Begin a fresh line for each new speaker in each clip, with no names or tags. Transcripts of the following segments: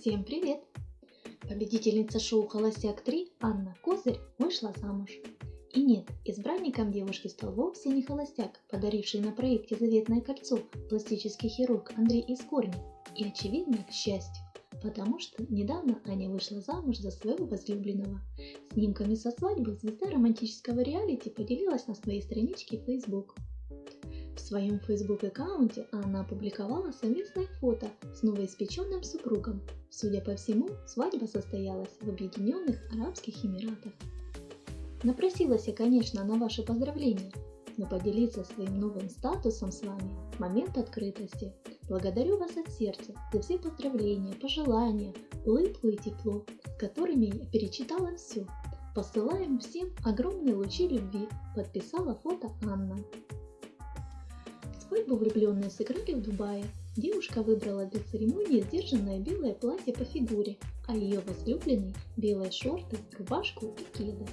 Всем привет! Победительница шоу «Холостяк 3» Анна Козырь вышла замуж. И нет, избранником девушки стал вовсе не холостяк, подаривший на проекте «Заветное кольцо» пластический хирург Андрей Искорни. И очевидно, к счастью, потому что недавно Аня вышла замуж за своего возлюбленного. Снимками со свадьбы звезда романтического реалити поделилась на своей страничке Facebook. В своем Facebook-аккаунте она опубликовала совместное фото с новоиспеченным супругом. Судя по всему, свадьба состоялась в Объединенных Арабских Эмиратах. Напросилась я, конечно, на ваши поздравления, но поделиться своим новым статусом с вами – момент открытости. Благодарю вас от сердца за все поздравления, пожелания, улыбку и тепло, с которыми я перечитала все. Посылаем всем огромные лучи любви, подписала фото Анна. Свадьбу влюбленные сыграли в Дубае. Девушка выбрала для церемонии сдержанное белое платье по фигуре, а ее возлюбленный – белые шорты, рубашку и кеды.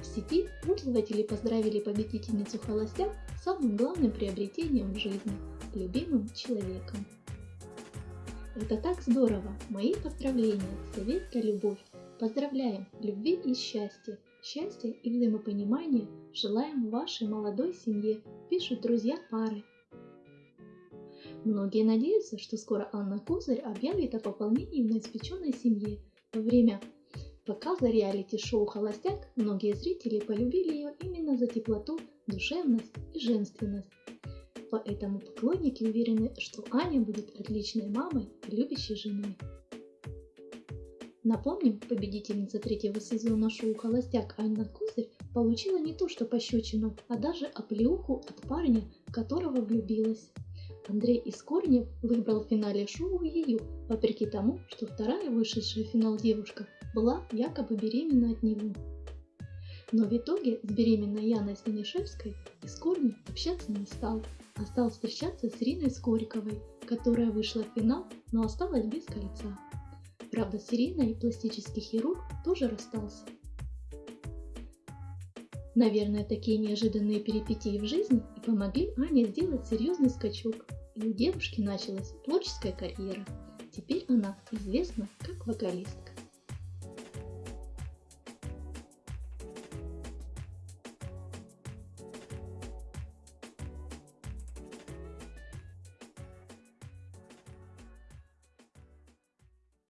В сети пользователи поздравили победительницу холостяк самым главным приобретением в жизни – любимым человеком. Это так здорово! Мои поздравления, советка любовь. Поздравляем, любви и счастья, счастья и взаимопонимания желаем вашей молодой семье, пишут друзья пары. Многие надеются, что скоро Анна Козырь объявит о пополнении в новоиспеченной семье. Во время показа реалити-шоу «Холостяк» многие зрители полюбили ее именно за теплоту, душевность и женственность. Поэтому поклонники уверены, что Аня будет отличной мамой и любящей женой. Напомним, победительница третьего сезона шоу «Холостяк» Анна Козырь получила не то что пощечину, а даже оплеуху от парня, в которого влюбилась. Андрей из Корнев выбрал в финале шоу ее, вопреки тому, что вторая вышедшая в финал девушка была якобы беременна от него. Но в итоге с беременной Яной Станишевской из Корнев общаться не стал, а стал встречаться с Ириной Скориковой, которая вышла в финал, но осталась без кольца. Правда, с Ириной пластический хирург тоже расстался. Наверное, такие неожиданные перипетии в жизни и помогли Ане сделать серьезный скачок, и у девушки началась творческая карьера. Теперь она известна как вокалистка.